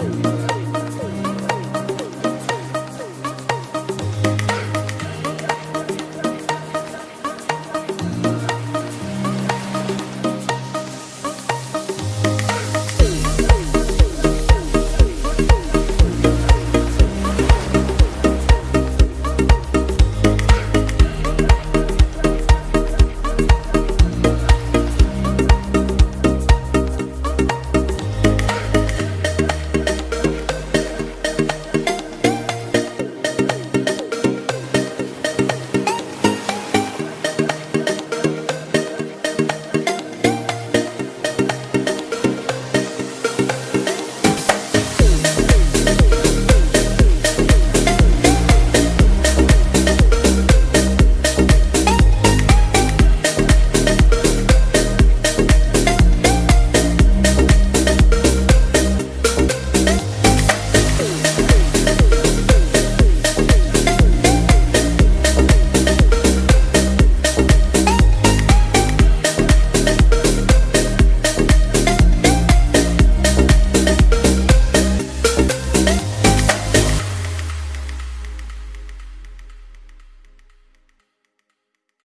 Woo!